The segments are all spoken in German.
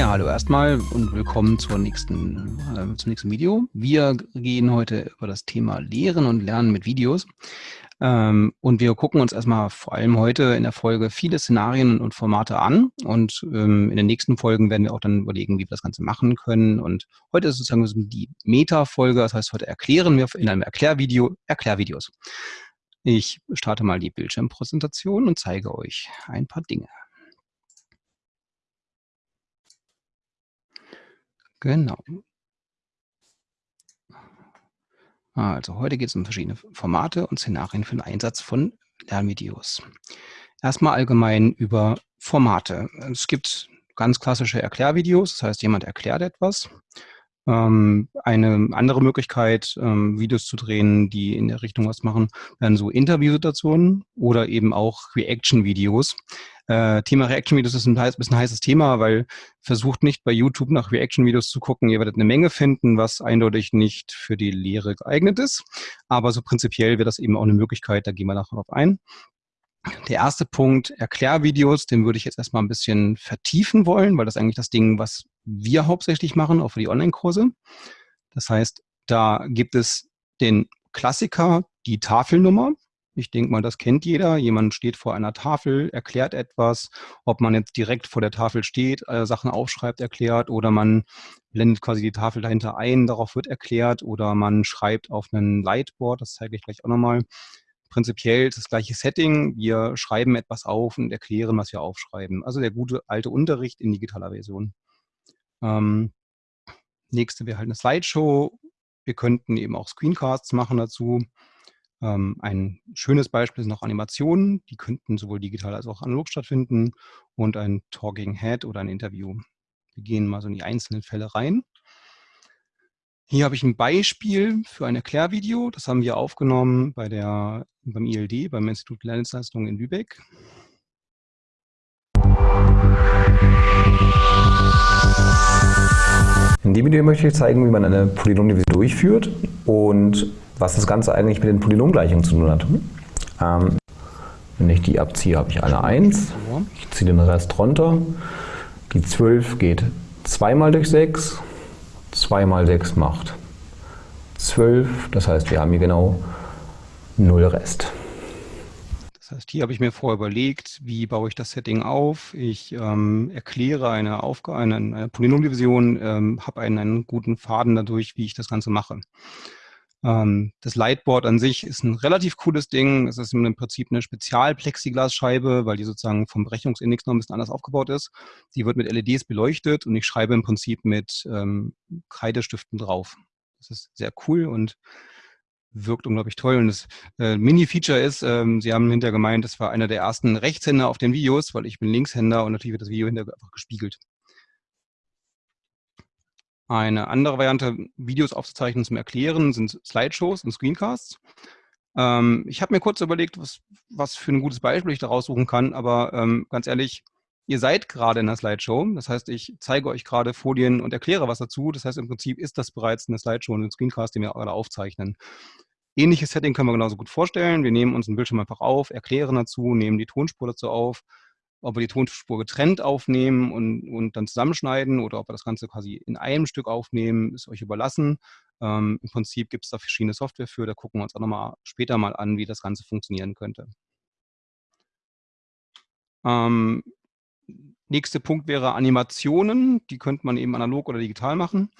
Ja, hallo erstmal und willkommen zur nächsten, äh, zum nächsten Video. Wir gehen heute über das Thema Lehren und Lernen mit Videos. Ähm, und wir gucken uns erstmal vor allem heute in der Folge viele Szenarien und Formate an. Und ähm, in den nächsten Folgen werden wir auch dann überlegen, wie wir das Ganze machen können. Und heute ist sozusagen die Meta-Folge. Das heißt, heute erklären wir in einem Erklärvideo Erklärvideos. Ich starte mal die Bildschirmpräsentation und zeige euch ein paar Dinge. Genau. Also heute geht es um verschiedene Formate und Szenarien für den Einsatz von Lernvideos. Erstmal allgemein über Formate. Es gibt ganz klassische Erklärvideos, das heißt, jemand erklärt etwas. Ähm, eine andere Möglichkeit, ähm, Videos zu drehen, die in der Richtung was machen, wären so Interviewsituationen oder eben auch Reaction-Videos. Äh, Thema Reaction-Videos ist ein bisschen ein heißes Thema, weil versucht nicht bei YouTube nach Reaction-Videos zu gucken. Ihr werdet eine Menge finden, was eindeutig nicht für die Lehre geeignet ist. Aber so prinzipiell wäre das eben auch eine Möglichkeit, da gehen wir nachher drauf ein. Der erste Punkt, Erklärvideos, den würde ich jetzt erstmal ein bisschen vertiefen wollen, weil das ist eigentlich das Ding, was wir hauptsächlich machen, auch für die Online-Kurse. Das heißt, da gibt es den Klassiker, die Tafelnummer. Ich denke mal, das kennt jeder. Jemand steht vor einer Tafel, erklärt etwas. Ob man jetzt direkt vor der Tafel steht, äh, Sachen aufschreibt, erklärt oder man blendet quasi die Tafel dahinter ein, darauf wird erklärt oder man schreibt auf einem Lightboard, das zeige ich gleich auch nochmal. Prinzipiell das gleiche Setting. Wir schreiben etwas auf und erklären, was wir aufschreiben. Also der gute alte Unterricht in digitaler Version. Ähm, nächste wäre halt eine Slideshow. Wir könnten eben auch Screencasts machen dazu. Ähm, ein schönes Beispiel sind noch Animationen, die könnten sowohl digital als auch analog stattfinden und ein Talking Head oder ein Interview. Wir gehen mal so in die einzelnen Fälle rein. Hier habe ich ein Beispiel für ein Erklärvideo. Das haben wir aufgenommen bei der, beim ILD, beim Institut Lernleistungen in Lübeck. In dem Video möchte ich zeigen, wie man eine Polynomdivision durchführt und was das Ganze eigentlich mit den Polynomgleichungen zu tun hat. Ähm, wenn ich die abziehe, habe ich eine 1. Ich ziehe den Rest runter. Die 12 geht 2 mal durch 6. 2 mal 6 macht 12. Das heißt, wir haben hier genau 0 Rest. Das heißt, hier habe ich mir vorher überlegt, wie baue ich das Setting auf. Ich ähm, erkläre eine eine, eine Polynomdivision, ähm, habe einen, einen guten Faden dadurch, wie ich das Ganze mache. Ähm, das Lightboard an sich ist ein relativ cooles Ding. Es ist im Prinzip eine Spezial-Plexiglasscheibe, weil die sozusagen vom Berechnungsindex noch ein bisschen anders aufgebaut ist. Die wird mit LEDs beleuchtet und ich schreibe im Prinzip mit ähm, Kreidestiften drauf. Das ist sehr cool und wirkt unglaublich toll. Und das äh, Mini-Feature ist, ähm, Sie haben hinterher gemeint, das war einer der ersten Rechtshänder auf den Videos, weil ich bin Linkshänder und natürlich wird das Video hinterher einfach gespiegelt. Eine andere Variante, Videos aufzuzeichnen zum Erklären, sind Slideshows und Screencasts. Ähm, ich habe mir kurz überlegt, was, was für ein gutes Beispiel ich da raussuchen kann, aber ähm, ganz ehrlich, ihr seid gerade in der Slideshow. Das heißt, ich zeige euch gerade Folien und erkläre was dazu. Das heißt, im Prinzip ist das bereits eine Slideshow und ein Screencast, den wir gerade aufzeichnen. Ähnliches Setting können wir genauso gut vorstellen. Wir nehmen uns einen Bildschirm einfach auf, erklären dazu, nehmen die Tonspur dazu auf, ob wir die Tonspur getrennt aufnehmen und, und dann zusammenschneiden oder ob wir das Ganze quasi in einem Stück aufnehmen, ist euch überlassen. Ähm, Im Prinzip gibt es da verschiedene Software für, da gucken wir uns auch nochmal später mal an, wie das Ganze funktionieren könnte. Ähm, nächster Punkt wäre Animationen, die könnte man eben analog oder digital machen.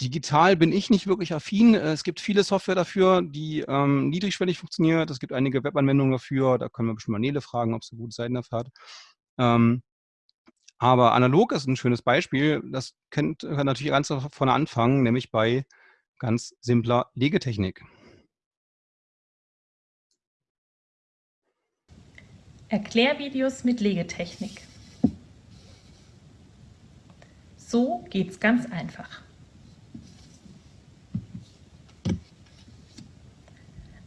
Digital bin ich nicht wirklich affin. Es gibt viele Software dafür, die ähm, niedrigschwellig funktioniert. Es gibt einige Webanwendungen dafür. Da können wir bestimmt mal Nele fragen, ob sie gute Seiten dafür hat. Ähm, aber analog ist ein schönes Beispiel. Das kennt, kann natürlich ganz vorne anfangen, nämlich bei ganz simpler Legetechnik. Erklärvideos mit Legetechnik. So geht's ganz einfach.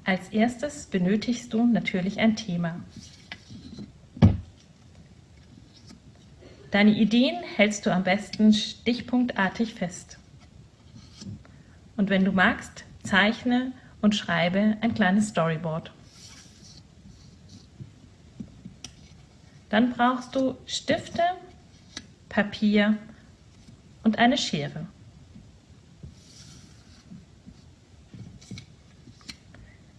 Als erstes benötigst du natürlich ein Thema. Deine Ideen hältst du am besten stichpunktartig fest. Und wenn du magst, zeichne und schreibe ein kleines Storyboard. Dann brauchst du Stifte, Papier und eine Schere.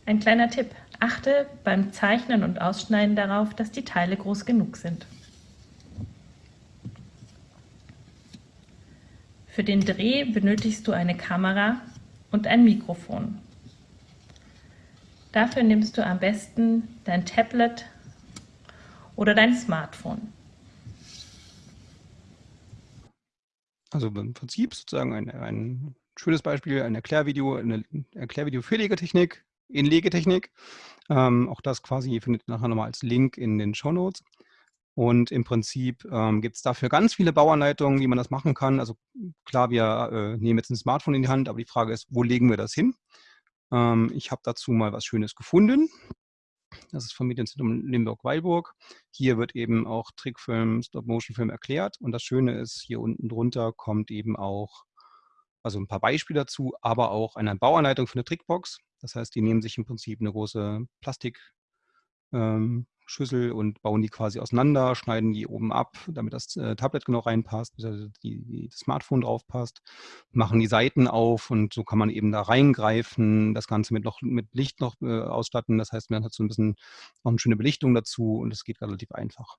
Ein kleiner Tipp. Achte beim Zeichnen und Ausschneiden darauf, dass die Teile groß genug sind. Für den Dreh benötigst du eine Kamera und ein Mikrofon. Dafür nimmst du am besten dein Tablet oder dein Smartphone. Also im Prinzip sozusagen ein, ein schönes Beispiel, ein Erklärvideo, ein Erklärvideo für Legetechnik in Legetechnik. Ähm, auch das quasi findet ihr nachher nochmal als Link in den Show Notes. Und im Prinzip ähm, gibt es dafür ganz viele Bauanleitungen, wie man das machen kann. Also klar, wir äh, nehmen jetzt ein Smartphone in die Hand, aber die Frage ist, wo legen wir das hin? Ähm, ich habe dazu mal was Schönes gefunden. Das ist vom Medienzentrum Limburg-Weilburg. Hier wird eben auch Trickfilm, Stop-Motion-Film erklärt. Und das Schöne ist, hier unten drunter kommt eben auch, also ein paar Beispiele dazu, aber auch eine Bauanleitung für eine Trickbox. Das heißt, die nehmen sich im Prinzip eine große Plastik, ähm, Schüssel und bauen die quasi auseinander, schneiden die oben ab, damit das äh, Tablet genau reinpasst, die, die, das Smartphone drauf passt, machen die Seiten auf und so kann man eben da reingreifen, das Ganze mit, noch, mit Licht noch äh, ausstatten. Das heißt, man hat so ein bisschen noch eine schöne Belichtung dazu und es geht relativ einfach.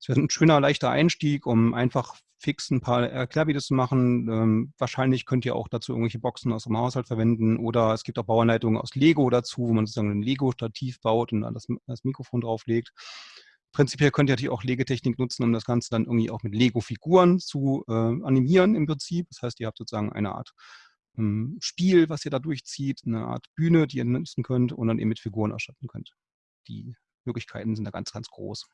Es wäre ein schöner, leichter Einstieg, um einfach fix ein paar Erklärvideos zu machen. Ähm, wahrscheinlich könnt ihr auch dazu irgendwelche Boxen aus dem Haushalt verwenden oder es gibt auch Bauanleitungen aus Lego dazu, wo man sozusagen ein Lego-Stativ baut und das, das Mikrofon drauflegt. Prinzipiell könnt ihr natürlich auch Legetechnik nutzen, um das Ganze dann irgendwie auch mit Lego-Figuren zu äh, animieren im Prinzip. Das heißt, ihr habt sozusagen eine Art ähm, Spiel, was ihr da durchzieht, eine Art Bühne, die ihr nutzen könnt und dann eben mit Figuren ausstatten könnt. Die Möglichkeiten sind da ganz, ganz groß.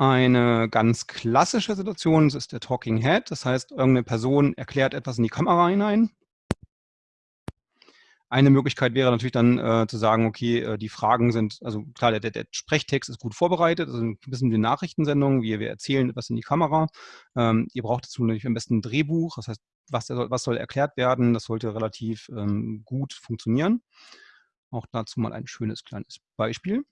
Eine ganz klassische Situation ist der Talking Head. Das heißt, irgendeine Person erklärt etwas in die Kamera hinein. Eine Möglichkeit wäre natürlich dann äh, zu sagen, okay, äh, die Fragen sind, also klar, der, der, Sprechtext ist gut vorbereitet, also ein bisschen wie eine Nachrichtensendung, wir, wir erzählen etwas in die Kamera. Ähm, ihr braucht dazu natürlich am besten ein Drehbuch, das heißt, was, was soll erklärt werden, das sollte relativ ähm, gut funktionieren. Auch dazu mal ein schönes kleines Beispiel.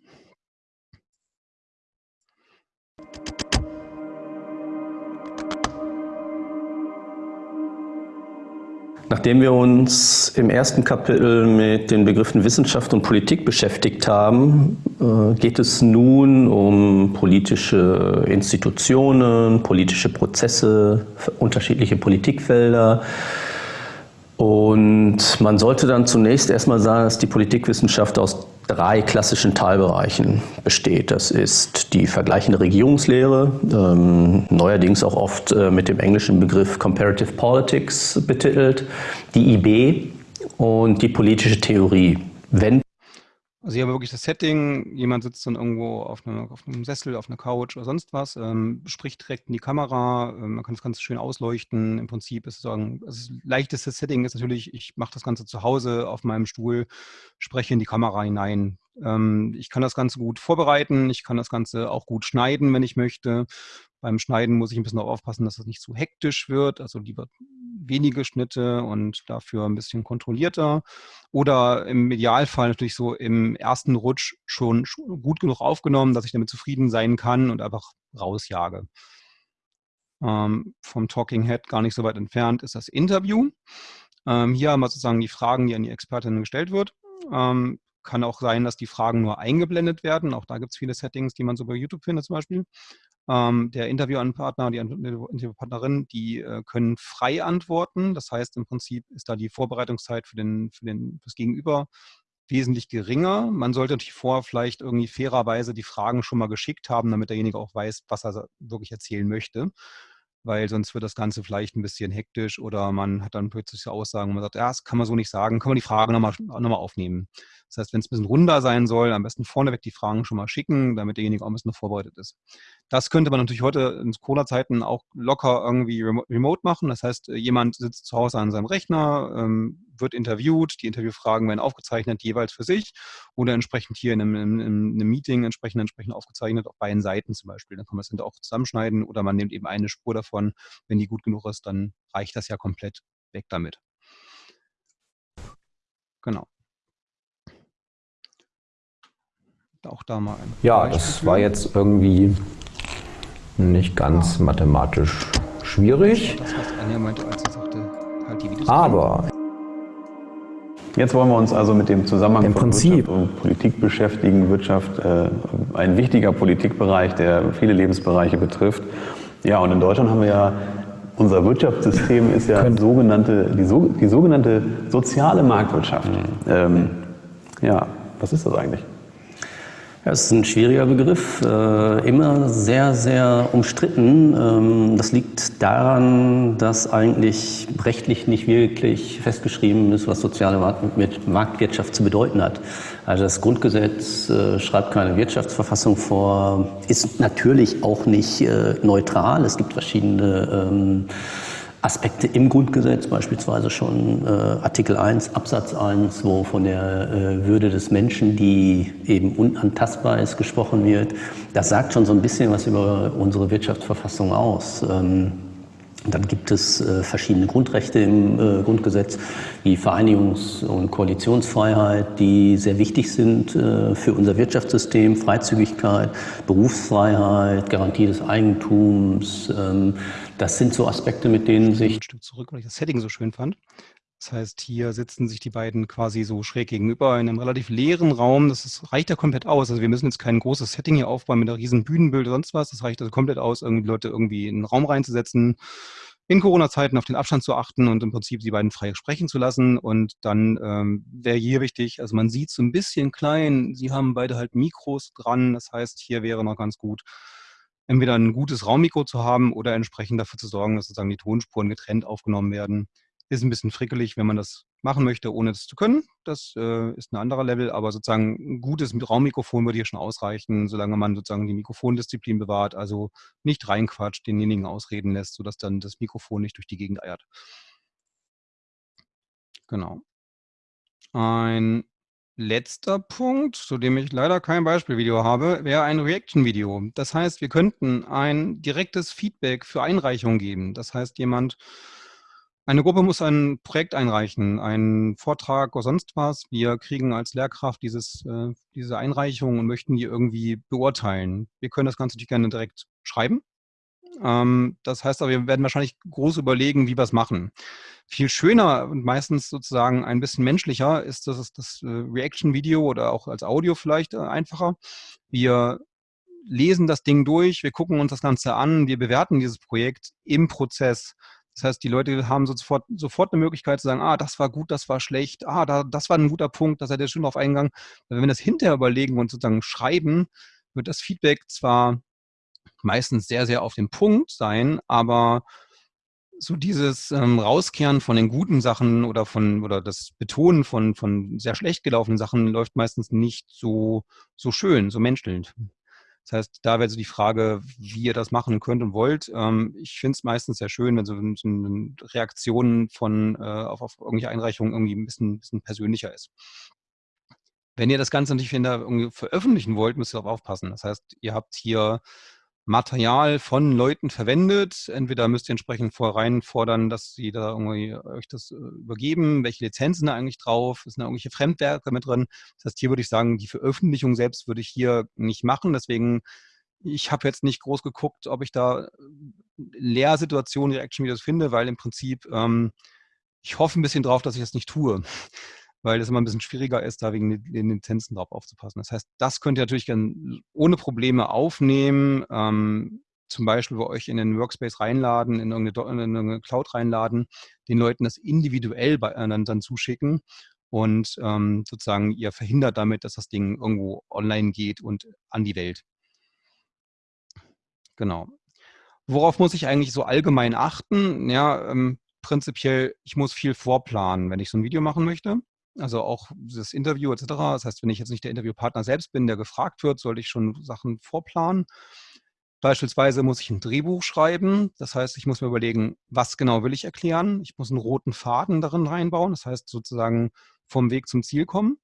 Nachdem wir uns im ersten Kapitel mit den Begriffen Wissenschaft und Politik beschäftigt haben, äh, geht es nun um politische Institutionen, politische Prozesse, unterschiedliche Politikfelder, und man sollte dann zunächst erstmal sagen, dass die Politikwissenschaft aus drei klassischen Teilbereichen besteht. Das ist die vergleichende Regierungslehre, ähm, neuerdings auch oft äh, mit dem englischen Begriff Comparative Politics betitelt, die IB und die politische Theorie. Wenn also haben wir wirklich das Setting, jemand sitzt dann irgendwo auf, eine, auf einem Sessel, auf einer Couch oder sonst was, ähm, spricht direkt in die Kamera, ähm, man kann das Ganze schön ausleuchten. Im Prinzip ist es sagen, das leichteste Setting ist natürlich, ich mache das Ganze zu Hause auf meinem Stuhl, spreche in die Kamera hinein. Ähm, ich kann das Ganze gut vorbereiten, ich kann das Ganze auch gut schneiden, wenn ich möchte. Beim Schneiden muss ich ein bisschen darauf aufpassen, dass das nicht zu hektisch wird, also lieber wenige Schnitte und dafür ein bisschen kontrollierter. Oder im Idealfall natürlich so im ersten Rutsch schon gut genug aufgenommen, dass ich damit zufrieden sein kann und einfach rausjage. Ähm, vom Talking Head gar nicht so weit entfernt ist das Interview. Ähm, hier haben wir sozusagen die Fragen, die an die Expertinnen gestellt wird. Ähm, kann auch sein, dass die Fragen nur eingeblendet werden. Auch da gibt es viele Settings, die man so bei YouTube findet zum Beispiel. Ähm, der Interviewpartner, die Interviewpartnerin, die äh, können frei antworten. Das heißt, im Prinzip ist da die Vorbereitungszeit für, den, für den, fürs Gegenüber wesentlich geringer. Man sollte natürlich vorher vielleicht irgendwie fairerweise die Fragen schon mal geschickt haben, damit derjenige auch weiß, was er wirklich erzählen möchte weil sonst wird das Ganze vielleicht ein bisschen hektisch oder man hat dann plötzlich so Aussagen, wo man sagt, ja, das kann man so nicht sagen, kann man die Frage nochmal noch mal aufnehmen. Das heißt, wenn es ein bisschen runder sein soll, am besten vorneweg die Fragen schon mal schicken, damit derjenige auch ein bisschen vorbereitet ist. Das könnte man natürlich heute in Corona-Zeiten auch locker irgendwie remote machen. Das heißt, jemand sitzt zu Hause an seinem Rechner, ähm, wird interviewt, die Interviewfragen werden aufgezeichnet, jeweils für sich oder entsprechend hier in einem, in einem Meeting entsprechend, entsprechend aufgezeichnet, auf beiden Seiten zum Beispiel. Dann kann man es hinterher auch zusammenschneiden oder man nimmt eben eine Spur davon. Wenn die gut genug ist, dann reicht das ja komplett weg damit. Genau. Auch da mal ein. Ja, das war jetzt irgendwie nicht ganz mathematisch schwierig. Das, was Anja meinte, als sie sagte, halt die Videos. Aber Jetzt wollen wir uns also mit dem Zusammenhang Im von Prinzip. Wirtschaft und Politik beschäftigen. Wirtschaft, äh, ein wichtiger Politikbereich, der viele Lebensbereiche betrifft. Ja, und in Deutschland haben wir ja, unser Wirtschaftssystem ist ja sogenannte, die, so, die sogenannte soziale Marktwirtschaft. Ähm, ja, was ist das eigentlich? Ja, ist ein schwieriger Begriff, äh, immer sehr, sehr umstritten. Ähm, das liegt daran, dass eigentlich rechtlich nicht wirklich festgeschrieben ist, was soziale Marktwirtschaft zu bedeuten hat. Also das Grundgesetz äh, schreibt keine Wirtschaftsverfassung vor, ist natürlich auch nicht äh, neutral. Es gibt verschiedene ähm, Aspekte im Grundgesetz, beispielsweise schon äh, Artikel 1 Absatz 1, wo von der äh, Würde des Menschen, die eben unantastbar ist, gesprochen wird. Das sagt schon so ein bisschen was über unsere Wirtschaftsverfassung aus. Ähm, dann gibt es äh, verschiedene Grundrechte im äh, Grundgesetz, wie Vereinigungs- und Koalitionsfreiheit, die sehr wichtig sind äh, für unser Wirtschaftssystem, Freizügigkeit, Berufsfreiheit, Garantie des Eigentums. Ähm, das sind so Aspekte, mit denen sich... Ein Stück zurück, weil ich das Setting so schön fand. Das heißt, hier sitzen sich die beiden quasi so schräg gegenüber in einem relativ leeren Raum. Das ist, reicht ja komplett aus. Also wir müssen jetzt kein großes Setting hier aufbauen mit einer riesen Bühnenbild oder sonst was. Das reicht also komplett aus, irgendwie Leute irgendwie in einen Raum reinzusetzen, in Corona-Zeiten auf den Abstand zu achten und im Prinzip die beiden frei sprechen zu lassen. Und dann ähm, wäre hier wichtig, also man sieht so ein bisschen klein, sie haben beide halt Mikros dran. Das heißt, hier wäre noch ganz gut, entweder ein gutes Raummikro zu haben oder entsprechend dafür zu sorgen, dass sozusagen die Tonspuren getrennt aufgenommen werden. Ist ein bisschen frickelig, wenn man das machen möchte, ohne das zu können. Das äh, ist ein anderer Level, aber sozusagen ein gutes Raummikrofon würde hier schon ausreichen, solange man sozusagen die Mikrofondisziplin bewahrt, also nicht reinquatscht, denjenigen ausreden lässt, sodass dann das Mikrofon nicht durch die Gegend eiert. Genau. Ein letzter Punkt, zu dem ich leider kein Beispielvideo habe, wäre ein Reaction-Video. Das heißt, wir könnten ein direktes Feedback für Einreichungen geben. Das heißt, jemand eine Gruppe muss ein Projekt einreichen, einen Vortrag oder sonst was. Wir kriegen als Lehrkraft dieses, äh, diese Einreichung und möchten die irgendwie beurteilen. Wir können das Ganze natürlich gerne direkt schreiben. Ähm, das heißt aber, wir werden wahrscheinlich groß überlegen, wie wir es machen. Viel schöner und meistens sozusagen ein bisschen menschlicher ist das, das äh, Reaction-Video oder auch als Audio vielleicht äh, einfacher. Wir lesen das Ding durch, wir gucken uns das Ganze an, wir bewerten dieses Projekt im Prozess. Das heißt, die Leute haben sofort, sofort eine Möglichkeit zu sagen, ah, das war gut, das war schlecht, ah, da, das war ein guter Punkt, da seid ihr schön drauf eingegangen. Wenn wir das hinterher überlegen und sozusagen schreiben, wird das Feedback zwar meistens sehr, sehr auf den Punkt sein, aber so dieses ähm, Rauskehren von den guten Sachen oder von oder das Betonen von, von sehr schlecht gelaufenen Sachen läuft meistens nicht so, so schön, so menschelnd. Das heißt, da wäre so die Frage, wie ihr das machen könnt und wollt. Ähm, ich finde es meistens sehr schön, wenn so, so Reaktionen von äh, auf, auf irgendwelche Einreichungen irgendwie ein bisschen, bisschen persönlicher ist. Wenn ihr das Ganze natürlich veröffentlichen wollt, müsst ihr darauf aufpassen. Das heißt, ihr habt hier Material von Leuten verwendet. Entweder müsst ihr entsprechend vorrein fordern, dass sie da irgendwie euch das äh, übergeben, welche Lizenzen da eigentlich drauf, ist da irgendwelche Fremdwerke mit drin. Das heißt, hier würde ich sagen, die Veröffentlichung selbst würde ich hier nicht machen. Deswegen, ich habe jetzt nicht groß geguckt, ob ich da äh, Lehrsituationen, Reaction-Videos finde, weil im Prinzip ähm, ich hoffe ein bisschen drauf, dass ich das nicht tue weil es immer ein bisschen schwieriger ist, da wegen den Lizenzen drauf aufzupassen. Das heißt, das könnt ihr natürlich dann ohne Probleme aufnehmen, ähm, zum Beispiel bei euch in den Workspace reinladen, in irgendeine, in irgendeine Cloud reinladen, den Leuten das individuell bei, äh, dann, dann zuschicken und ähm, sozusagen ihr verhindert damit, dass das Ding irgendwo online geht und an die Welt. Genau. Worauf muss ich eigentlich so allgemein achten? Ja, ähm, prinzipiell, ich muss viel vorplanen, wenn ich so ein Video machen möchte. Also auch das Interview etc. Das heißt, wenn ich jetzt nicht der Interviewpartner selbst bin, der gefragt wird, sollte ich schon Sachen vorplanen. Beispielsweise muss ich ein Drehbuch schreiben. Das heißt, ich muss mir überlegen, was genau will ich erklären. Ich muss einen roten Faden darin reinbauen. Das heißt, sozusagen vom Weg zum Ziel kommen.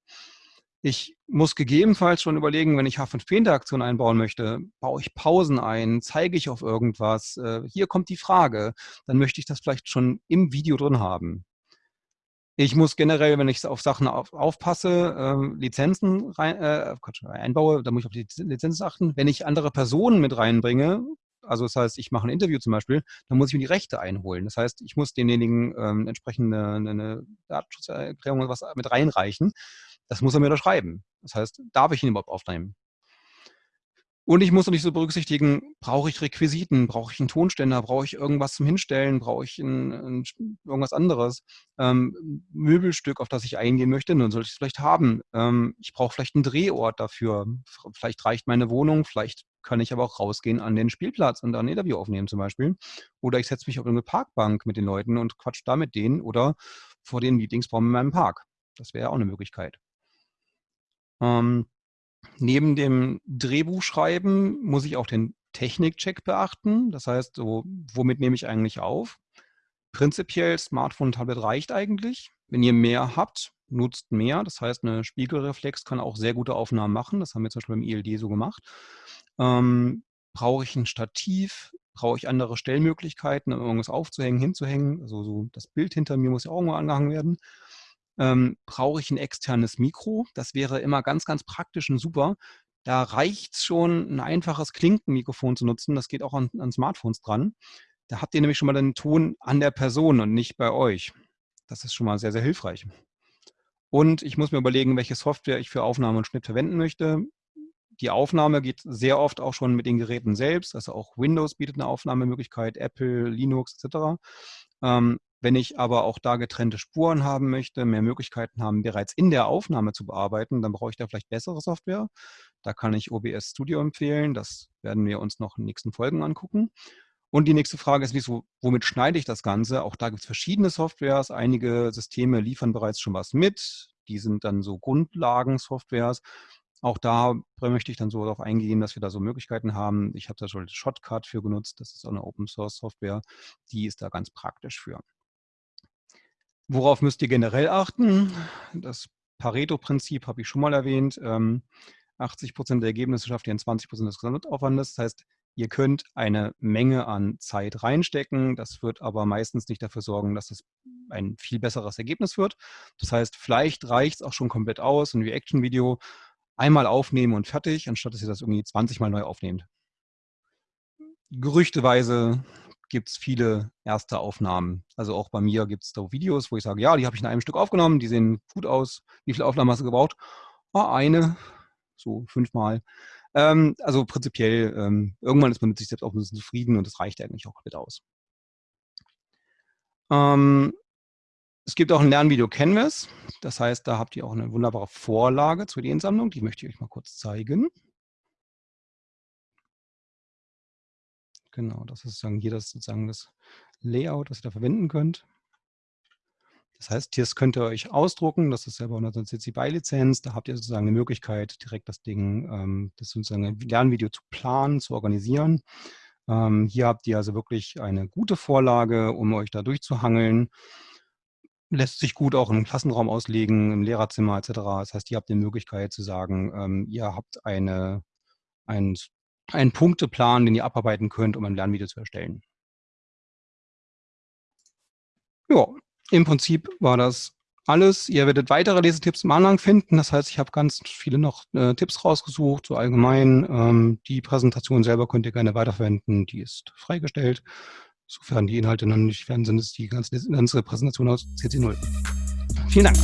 Ich muss gegebenenfalls schon überlegen, wenn ich H5P-Interaktion einbauen möchte, baue ich Pausen ein, zeige ich auf irgendwas, äh, hier kommt die Frage, dann möchte ich das vielleicht schon im Video drin haben. Ich muss generell, wenn ich auf Sachen auf, aufpasse, äh, Lizenzen rein, äh, Quatsch, einbaue, da muss ich auf die Lizenzen achten. Wenn ich andere Personen mit reinbringe, Also das heißt, ich mache ein Interview zum Beispiel, dann muss ich mir die Rechte einholen. Das heißt, ich muss denjenigen ähm, entsprechend eine, eine Datenschutzerklärung oder was mit reinreichen. Das muss er mir unterschreiben. Das heißt, darf ich ihn überhaupt aufnehmen? Und ich muss natürlich so berücksichtigen, brauche ich Requisiten, brauche ich einen Tonständer, brauche ich irgendwas zum Hinstellen, brauche ich ein, ein, irgendwas anderes, ähm, Möbelstück, auf das ich eingehen möchte, dann sollte ich es vielleicht haben. Ähm, ich brauche vielleicht einen Drehort dafür. Vielleicht reicht meine Wohnung, vielleicht kann ich aber auch rausgehen an den Spielplatz und ein Interview aufnehmen zum Beispiel. Oder ich setze mich auf eine Parkbank mit den Leuten und quatsch da mit denen oder vor den Meetingsbaum in meinem Park. Das wäre auch eine Möglichkeit. Ähm, Neben dem Drehbuchschreiben muss ich auch den Technikcheck beachten. Das heißt, so, womit nehme ich eigentlich auf? Prinzipiell Smartphone, Tablet reicht eigentlich. Wenn ihr mehr habt, nutzt mehr. Das heißt, eine Spiegelreflex kann auch sehr gute Aufnahmen machen. Das haben wir zum Beispiel beim ILD so gemacht. Ähm, brauche ich ein Stativ? Brauche ich andere Stellmöglichkeiten, um irgendwas aufzuhängen, hinzuhängen? Also so das Bild hinter mir muss ja auch irgendwo angehangen werden ähm, brauche ich ein externes Mikro. Das wäre immer ganz, ganz praktisch und super. Da reicht es schon, ein einfaches Klinkenmikrofon zu nutzen. Das geht auch an, an Smartphones dran. Da habt ihr nämlich schon mal den Ton an der Person und nicht bei euch. Das ist schon mal sehr, sehr hilfreich. Und ich muss mir überlegen, welche Software ich für Aufnahme und Schnitt verwenden möchte. Die Aufnahme geht sehr oft auch schon mit den Geräten selbst. Also auch Windows bietet eine Aufnahmemöglichkeit, Apple, Linux etc. wenn ich aber auch da getrennte Spuren haben möchte, mehr Möglichkeiten haben, bereits in der Aufnahme zu bearbeiten, dann brauche ich da vielleicht bessere Software. Da kann ich OBS Studio empfehlen. Das werden wir uns noch in den nächsten Folgen angucken. Und die nächste Frage ist, wieso, womit schneide ich das Ganze? Auch da gibt es verschiedene Softwares. Einige Systeme liefern bereits schon was mit. Die sind dann so Grundlagen-Softwares. Auch da möchte ich dann so darauf eingehen, dass wir da so Möglichkeiten haben. Ich habe da schon Shotcut für genutzt. Das ist auch eine Open-Source-Software. Die ist da ganz praktisch für. Worauf müsst ihr generell achten? Das Pareto-Prinzip habe ich schon mal erwähnt. 80 ähm, Prozent der Ergebnisse schafft ihr in 20 Prozent des Gesamtaufwandes. Das heißt, ihr könnt eine Menge an Zeit reinstecken. Das wird aber meistens nicht dafür sorgen, dass es ein viel besseres Ergebnis wird. Das heißt, vielleicht reicht es auch schon komplett aus, ein Reaction-Video einmal aufnehmen und fertig, anstatt dass ihr das irgendwie 20 Mal neu aufnehmt. Gerüchteweise gibt es viele erste Aufnahmen. Also auch bei mir gibt es da Videos, wo ich sage, ja, die habe ich in einem Stück aufgenommen, die sehen gut aus. Wie viele Aufnahmen hast du gebraucht? Oh, eine, so fünfmal. Ähm, also prinzipiell, ähm, irgendwann ist man mit sich selbst auch ein bisschen zufrieden und das reicht eigentlich auch komplett aus. Ähm, es gibt auch ein Lernvideo Canvas. Das heißt, da habt ihr auch eine wunderbare Vorlage zur Ideensammlung. Die möchte ich euch mal kurz zeigen. Genau, das ist sozusagen hier das, sozusagen das Layout, das ihr da verwenden könnt. Das heißt, hier könnt ihr euch ausdrucken, das ist selber unter CC BY-Lizenz, da habt ihr sozusagen eine Möglichkeit, direkt das Ding, ähm, das sozusagen Lernvideo zu planen, zu organisieren. Ähm, hier habt ihr also wirklich eine gute Vorlage, um euch da durchzuhangeln. Lässt sich gut auch im Klassenraum auslegen, im Lehrerzimmer etc. Das heißt, ihr habt die Möglichkeit zu sagen, ähm, ihr habt eine, ein einen Punkteplan, den ihr abarbeiten könnt, um ein Lernvideo zu erstellen. Ja, im Prinzip war das alles. Ihr werdet weitere Lesetipps im Anhang finden. Das heißt, ich habe ganz viele noch äh, Tipps rausgesucht, so allgemein. Ähm, die Präsentation selber könnt ihr gerne weiterverwenden. Die ist freigestellt. Sofern die Inhalte noch nicht fertig sind, ist die ganze, ganze Präsentation aus CC0. Vielen Dank.